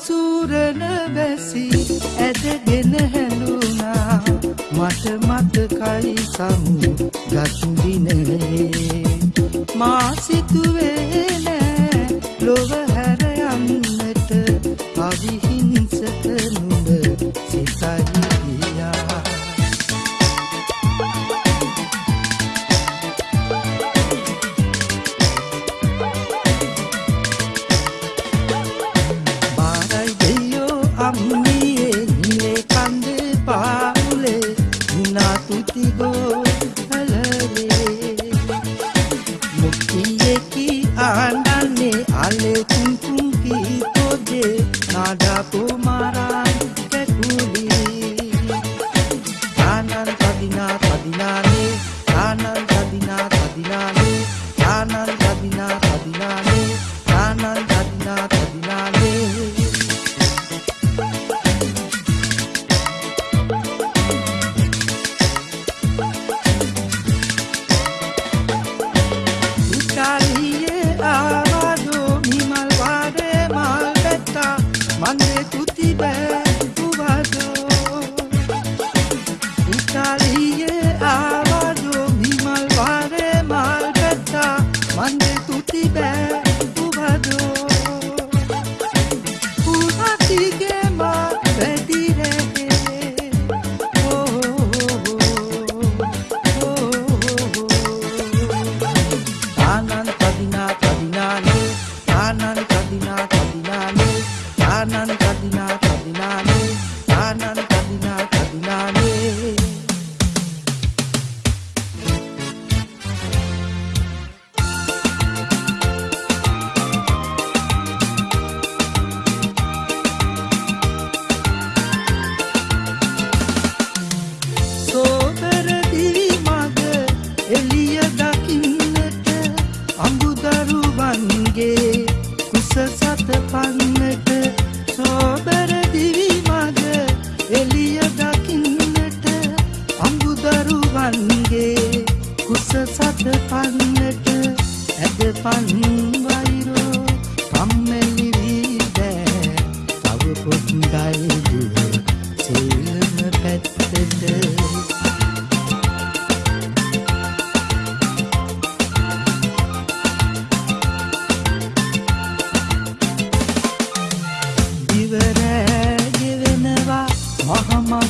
සූරන බැසි ඇදගෙන හැලුනා මට මතකයි සමු ගත් දිනේ. මා සිතුවේ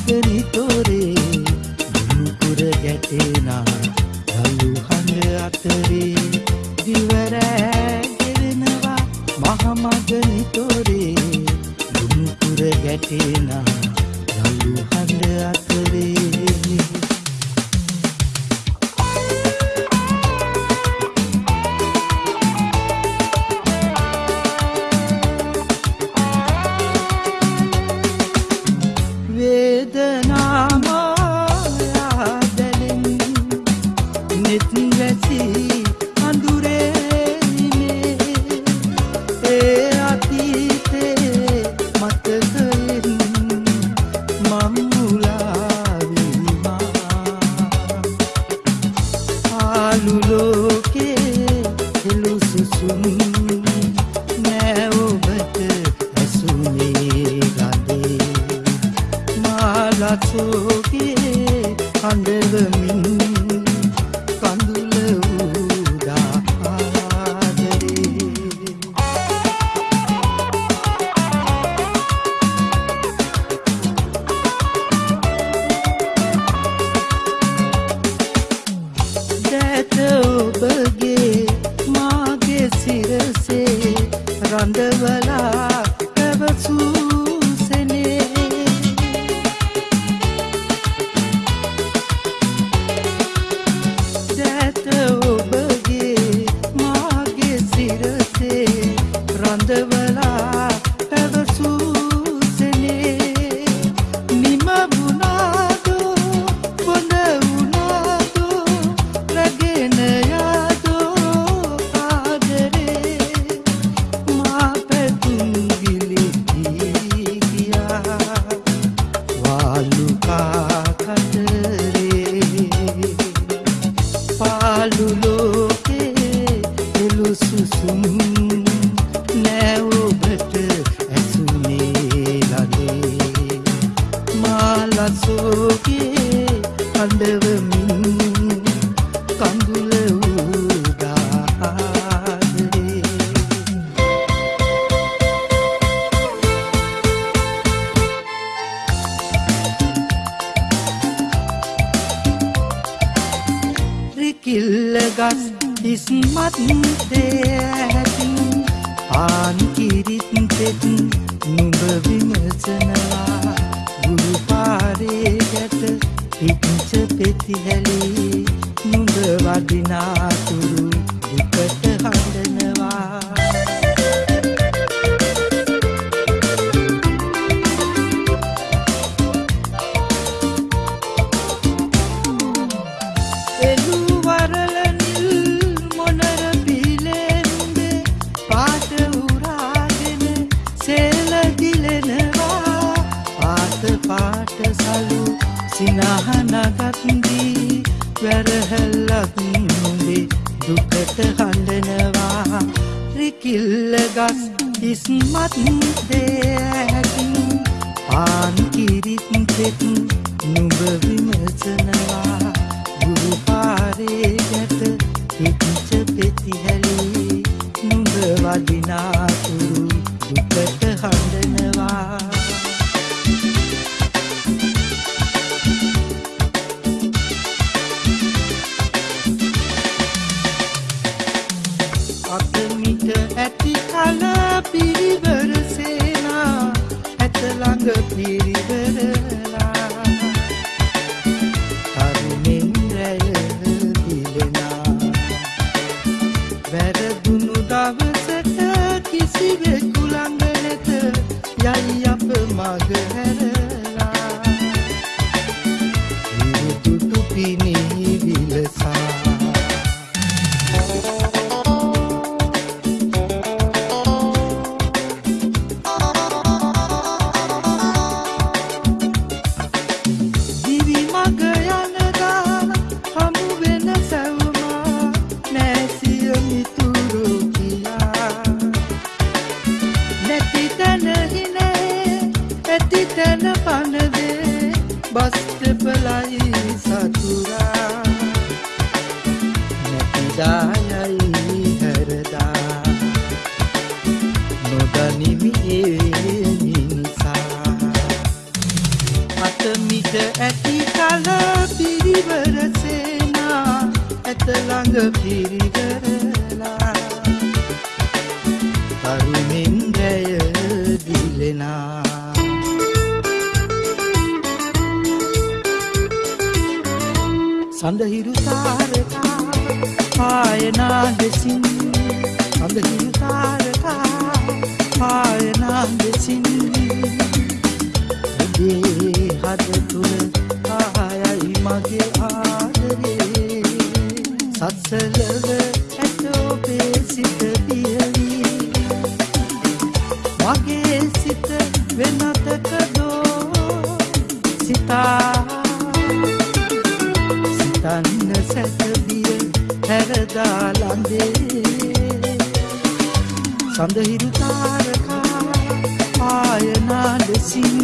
Feliz සඳහිරු තාරකා පායනාලෙසින්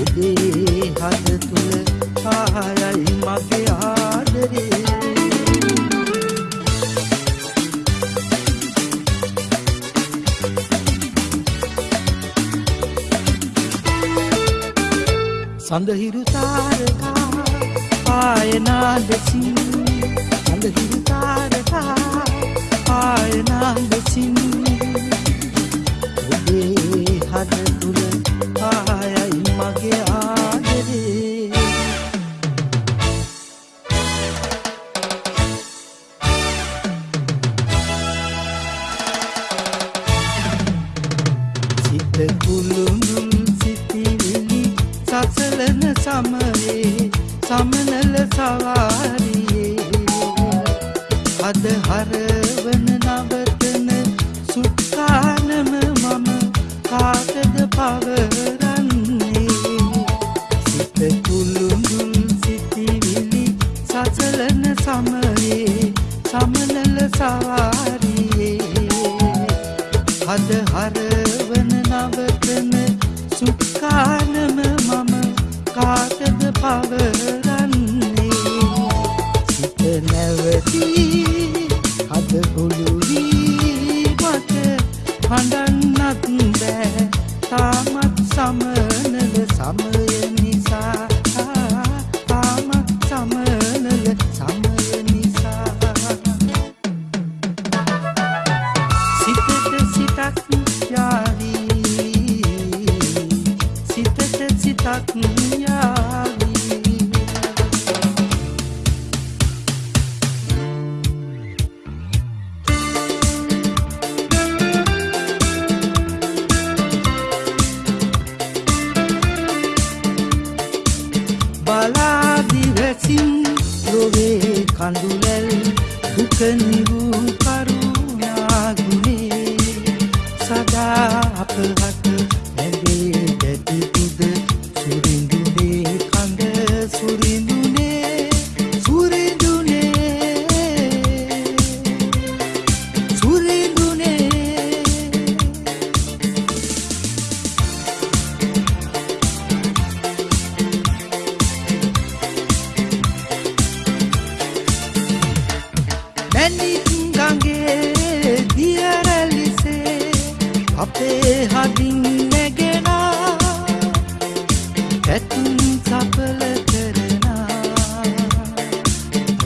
ඔබේ හද තුළ පහරයි මගේ ආදරේ. සඳහිරු තාරකා පායනාලෙසින් සඳහිරු තාරකා පායනා ලෙසින් ඔබේ හද තුළ ආයයි මගේ ආ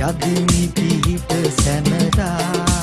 ගගනි පිහිට සැනරා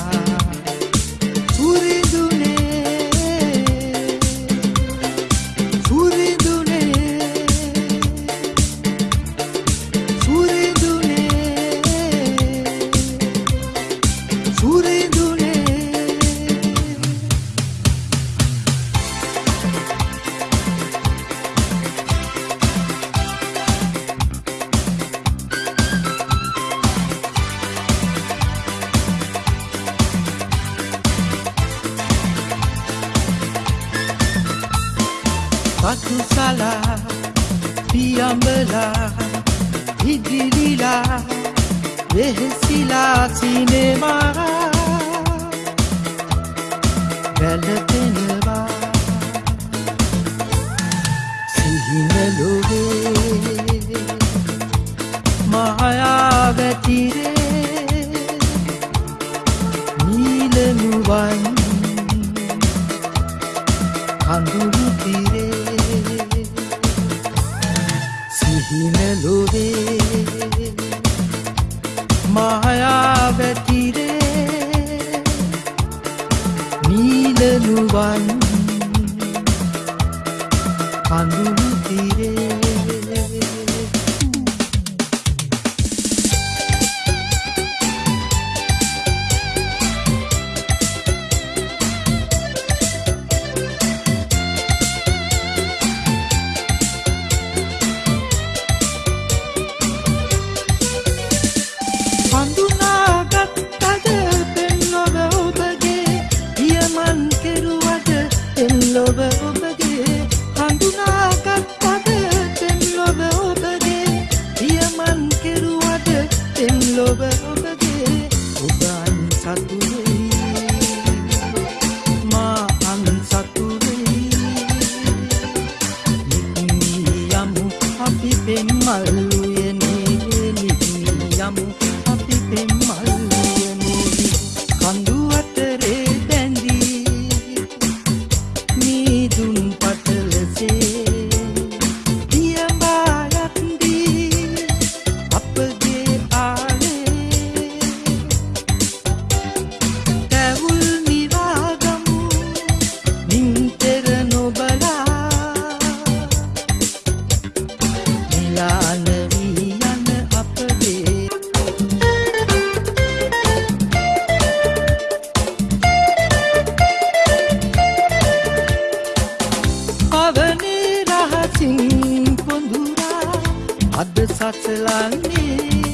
අද සසලන්නේ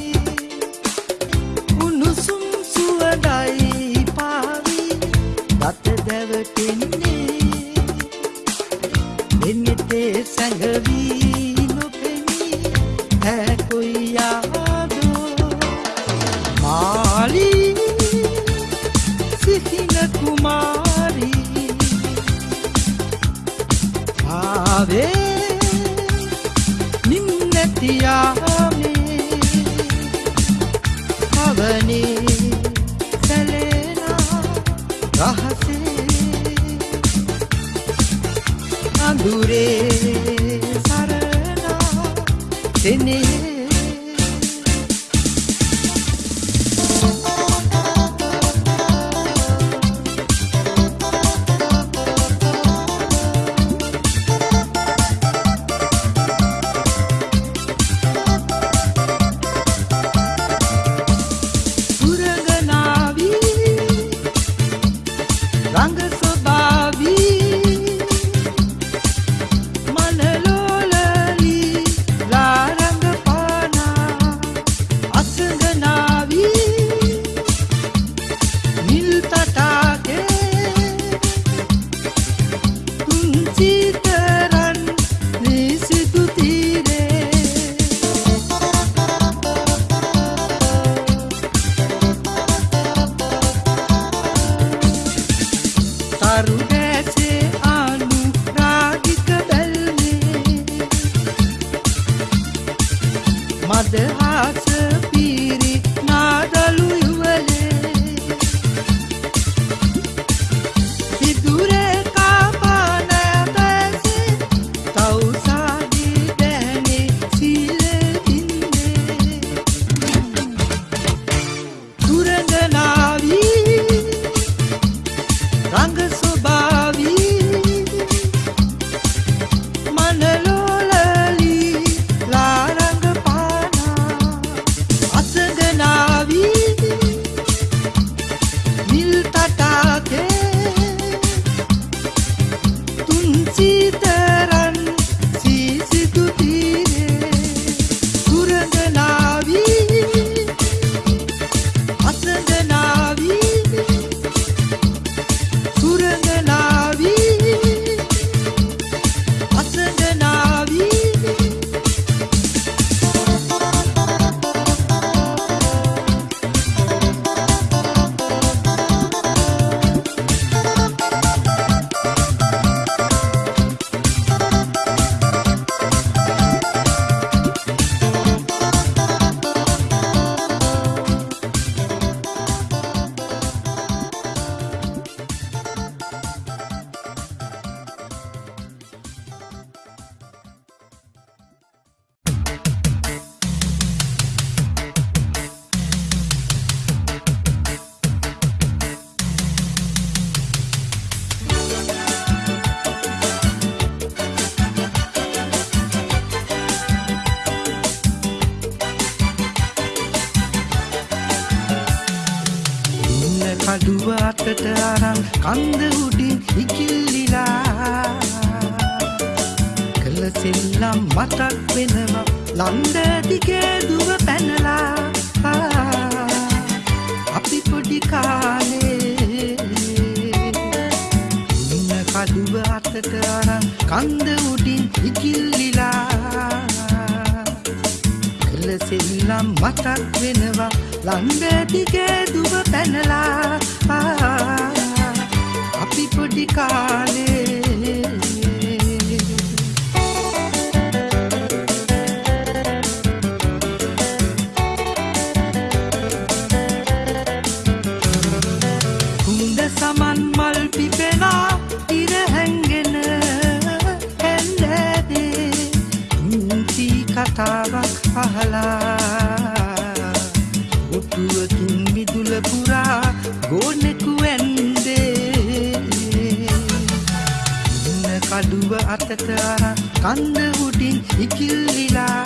ඈතට කන්න උඩින් ඉකිල්ලිලා.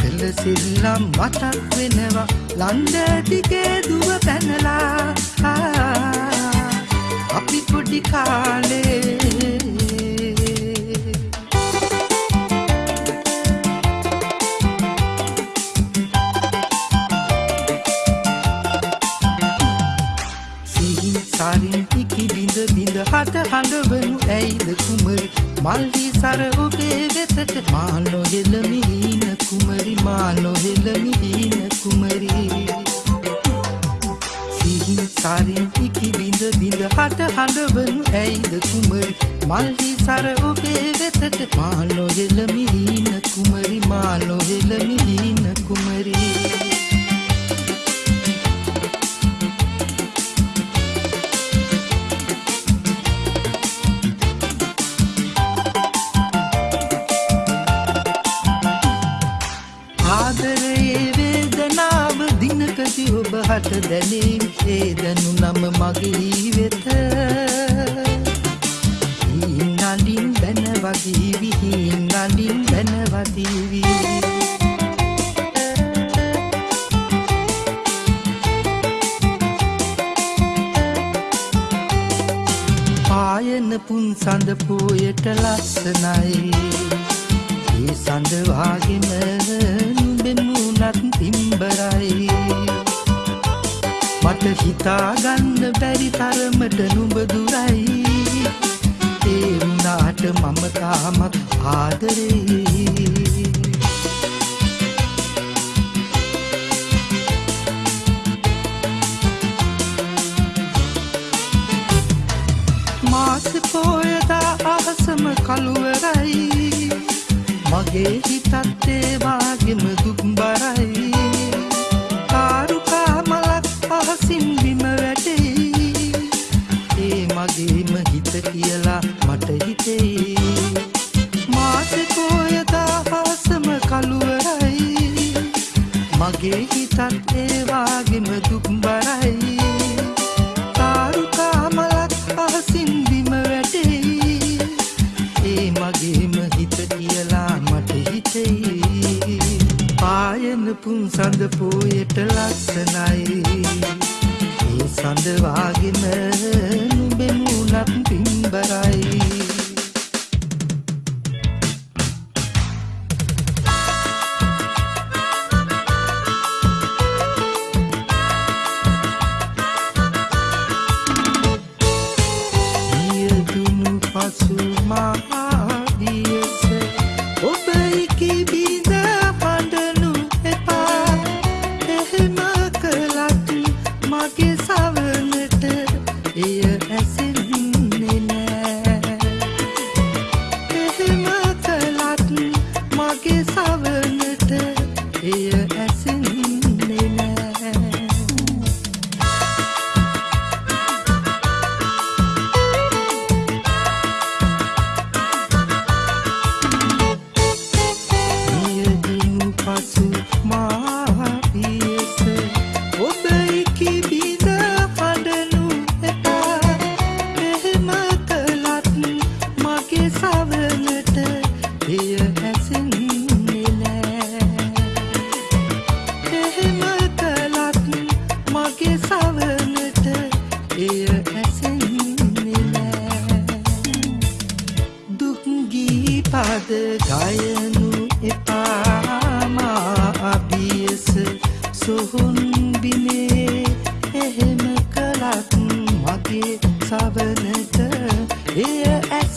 පෙළසිල්ලම් මතක් වෙනවා ලන්දටිකේ දුව පැනලා. අපි පොඩි කාලේ වනවදීවි හින් ළඟින් පැනවදීවි පායන පුන් සඳ පෝයට ලස්සනයි. ආදරේ. में sabernette, hier es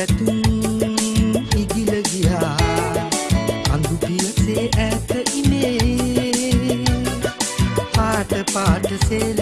පැතුම් ඉගිල ගියා. අඳුපියසේ ඇත ඉමේ. පාට පාට සෙල්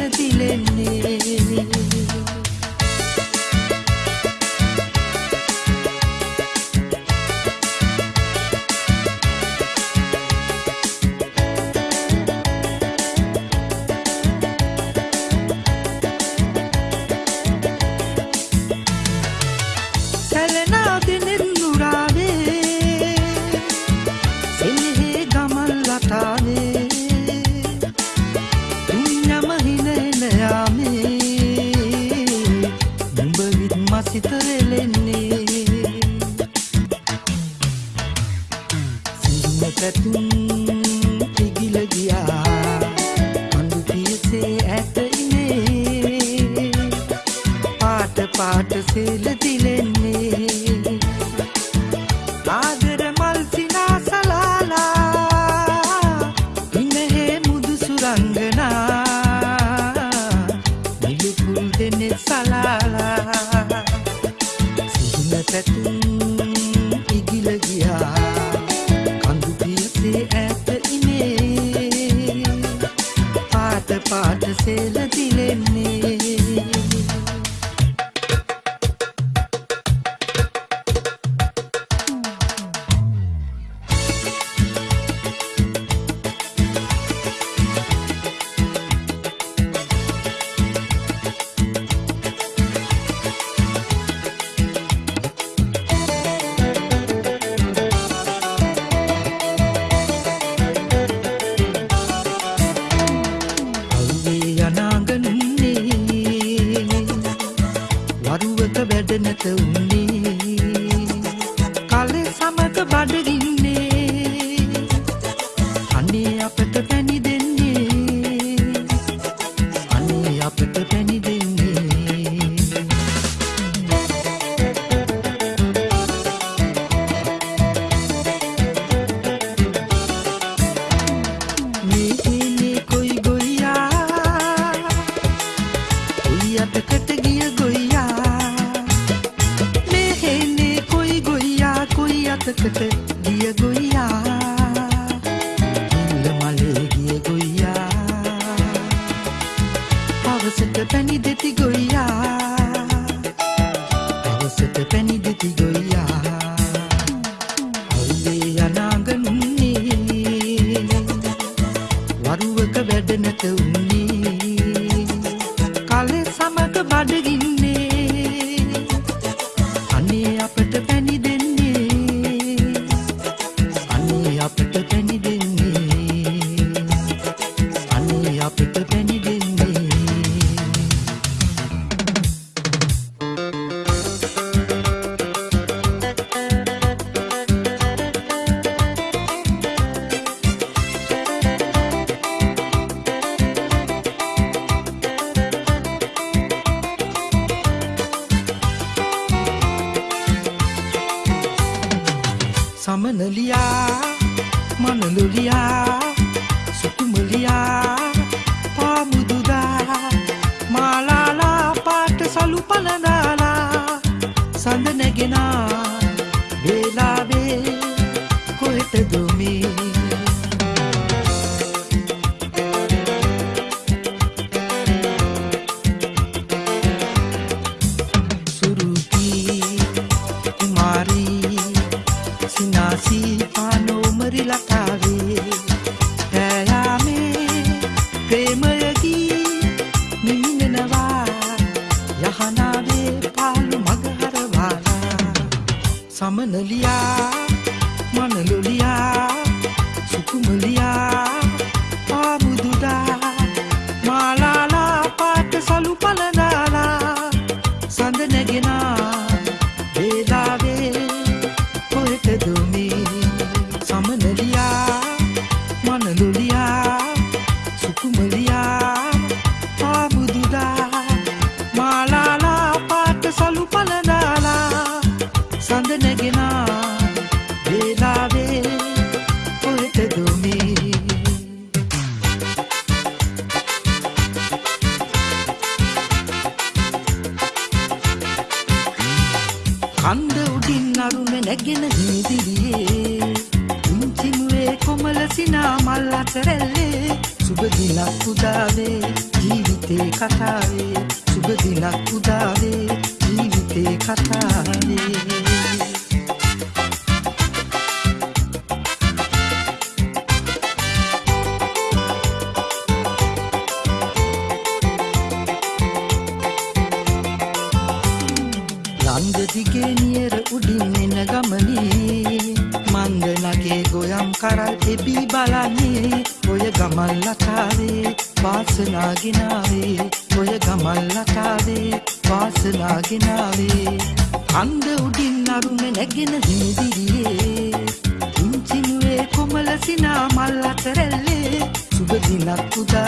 the body.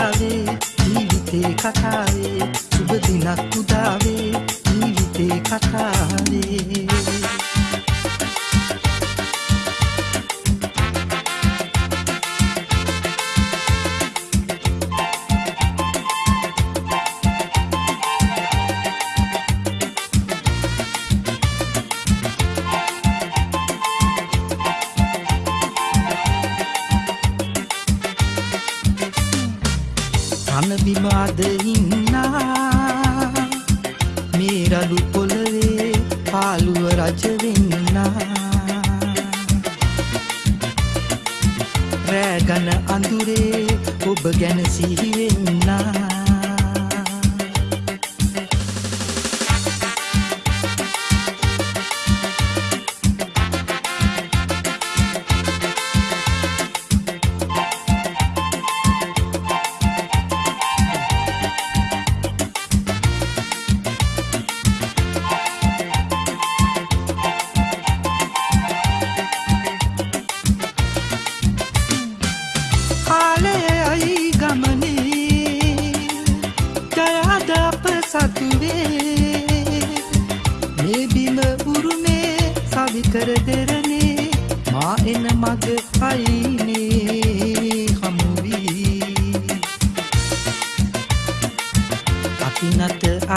උදාවේ ජීවිතේ කතාවේ සුබ දිනක් උදාවේ ජීවිතේ කතාවේ.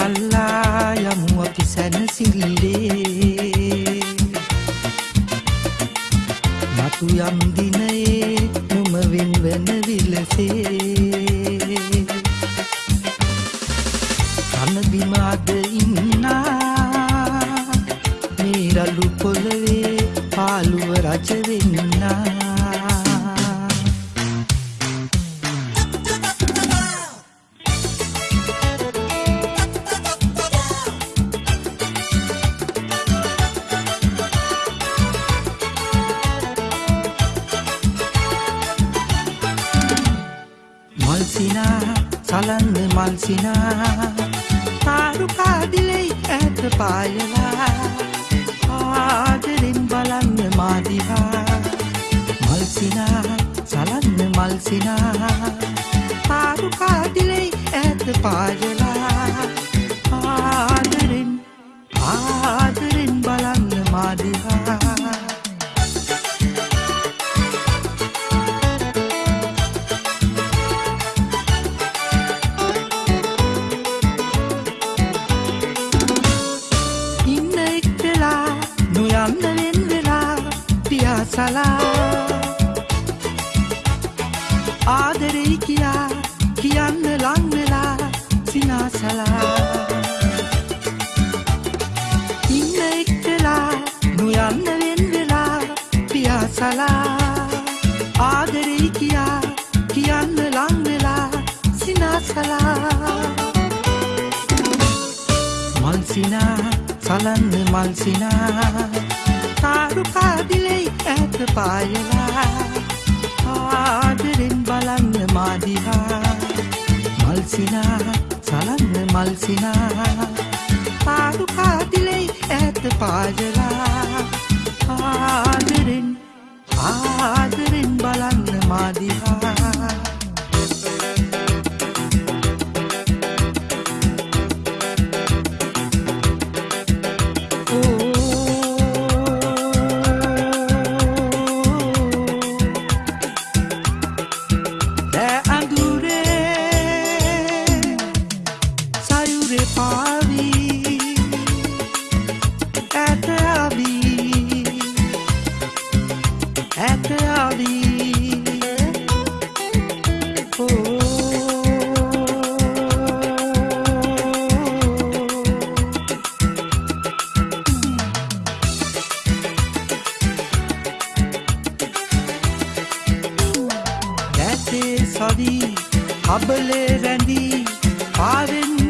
අල්ලා යමු අපි සැනසිල්ලේ. මතු යම් දින ආදරෙයි කියා කියන්න ලංවෙලා සිනාසලා. ඉන්න එක්කලා නොයන්න වෙන් වෙලා පියාසලා. ආදරෙයි කියා කියන්න ලංවෙලා සිනාසලා. මල්සිනා සලන්න මල්සිනා තාරුකාදිලෙයි ඇත පායලා. සිනා සලන්න මල් සිනා පාරු කාතිලෙයි ඇත පාජලා සවී හබලේ රැඳී පාවෙන්න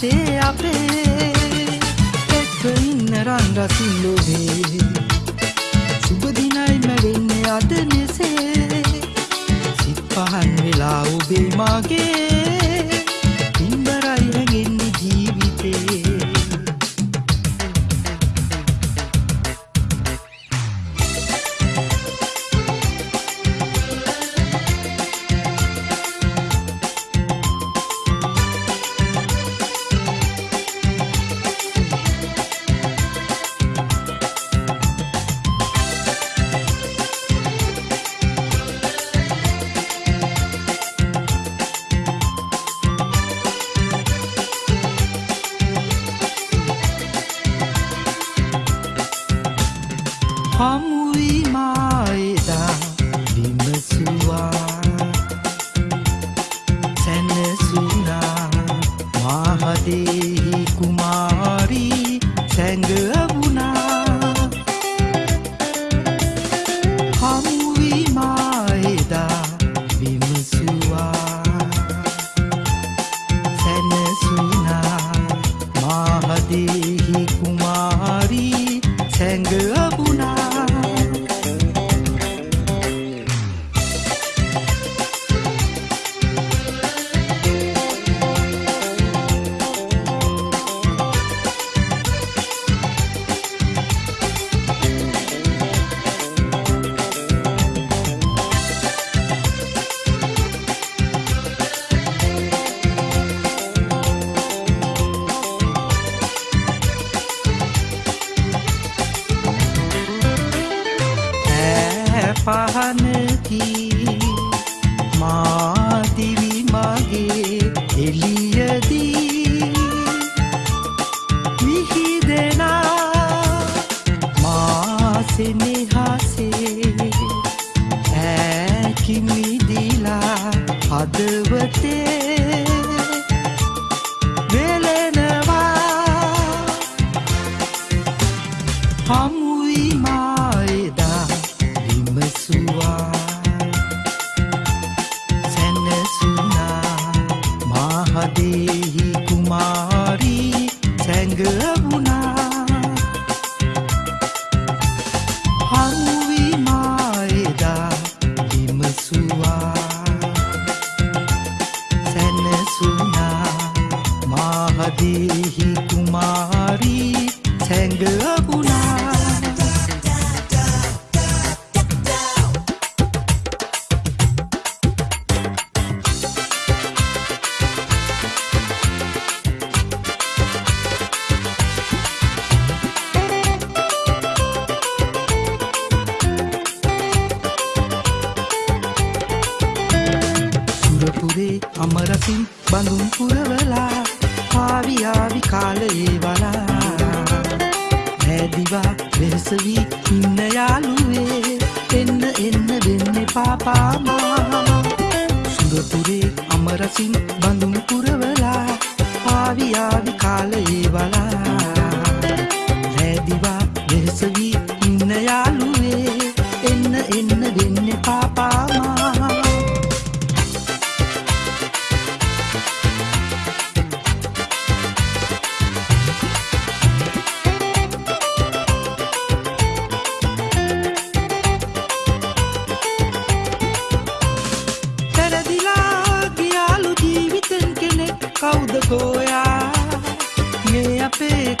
රහස් නැතේ අපේ එක්ක ඉන්න රන් රසින් ලෝභේ සුබදිනයි මැවෙන්නේ අද නෙසේ සිත් පහන් වෙලා ඔබේ මාගේ day.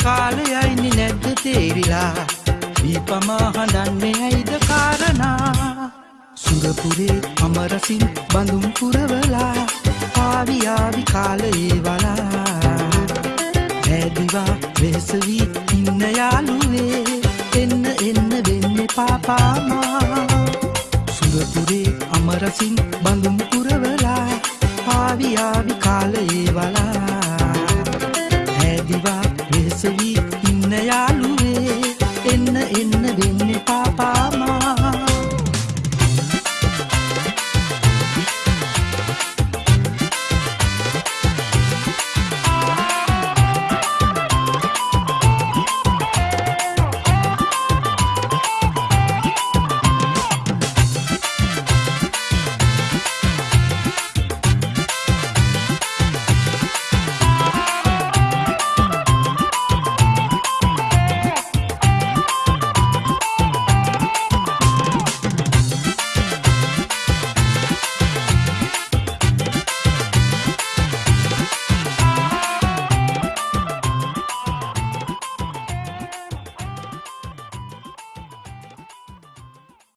කාලයයිනි නැද්ද තේරිලා? දීපමා හඬන්නේ ඇයිද කාරණා? සුරපුරේ අමරසින් බඳුන් පුරවලා ආවිආවි කාලයේ වලා. හැදිවා වෙසවී ඉන්න යාළුවේ එන්න එන්න වෙන්න පාපාමා සුරපුරේ අමරසින් බඳුන් පුරවලා ආවිආවි කාලයේ වලා